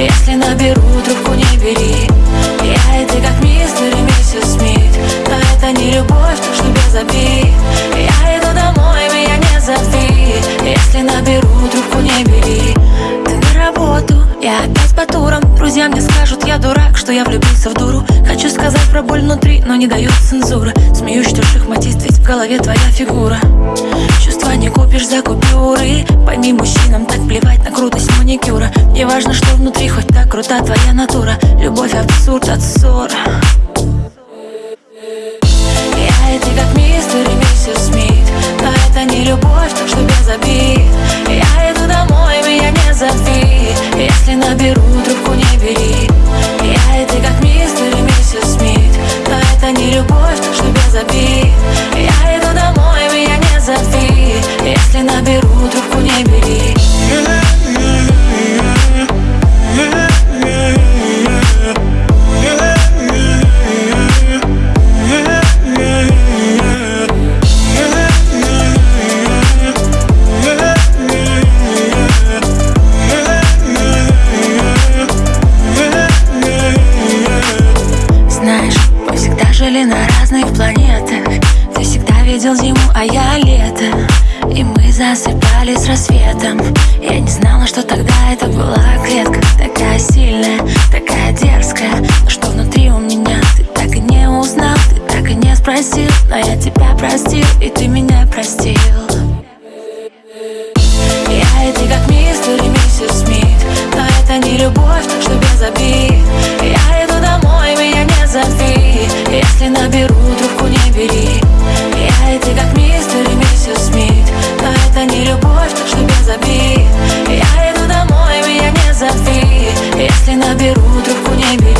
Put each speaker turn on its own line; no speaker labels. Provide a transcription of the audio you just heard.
Если наберу, трубку не бери. Я и ты как мистер и миссис Смит. Но это не любовь, то, что без обид. Я иду домой, меня не зови. Если наберу, трубку не бери. Ты на работу, я опять по турам. Друзья мне скажут, я дурак, что я влюбился в дуру Хочу сказать про боль внутри, но не дают цензура Смеюсь, что шахматист, ведь в голове твоя фигура купишь за купюры Пойми, мужчинам так плевать на крутость маникюра. Не важно, что внутри, хоть так крута твоя натура. Любовь абсурд от ссора Я и ты как мистер и миссис Смит. Но это не любовь, так что без обид. Я иду домой, меня не зови. Если наберу, трубку Если наберу, трубку не бери. Жили на разных планетах. Ты всегда видел зиму, а я лето И мы засыпали с рассветом. Я не знала, что тогда это была клетка Такая сильная, такая дерзкая. Но что внутри у меня, ты так и не узнал Ты так и не спросил, но я тебя простил И ты меня простил. Я и ты как мистер и миссис Смит. Но это не любовь, так что без обид. Я иду домой, меня не зови. Если наберу, трубку не бери наберу трубку не берет